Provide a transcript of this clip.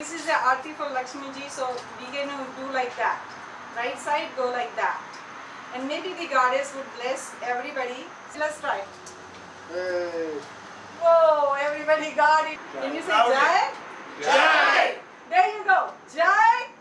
This is the arti for Lakshmi ji, so we can do like that. Right side, go like that. And maybe the goddess would bless everybody. Let's try. Hey. Whoa, everybody got it. Can you say Jai? Jai! There you go. Jai!